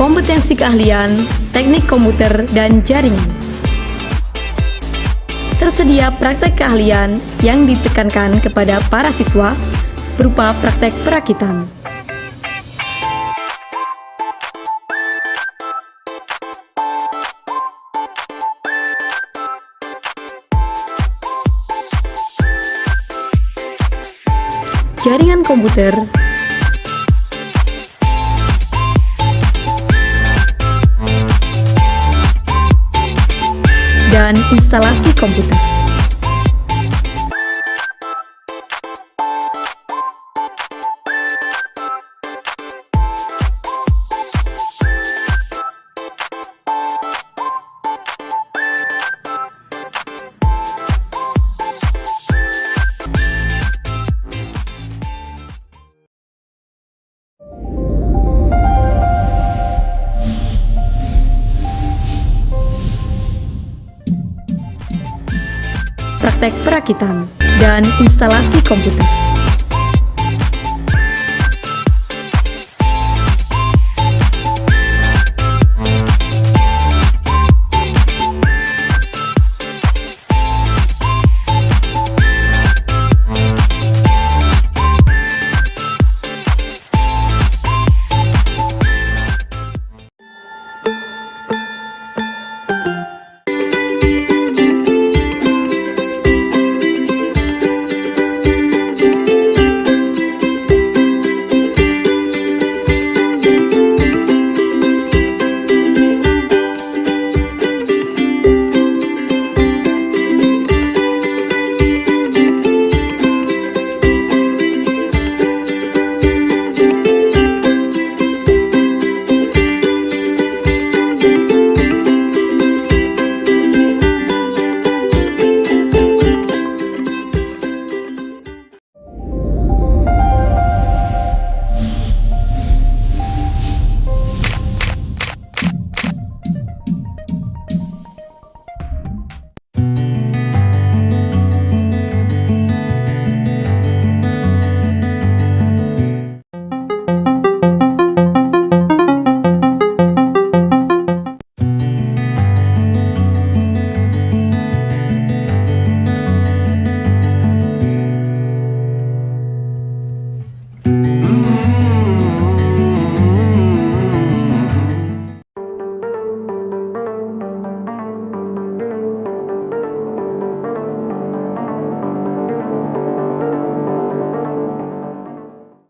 kompetensi keahlian, teknik komputer, dan jaringan. Tersedia praktek keahlian yang ditekankan kepada para siswa berupa praktek perakitan. Jaringan komputer instalasi komputer. Praktek perakitan, dan instalasi komputer.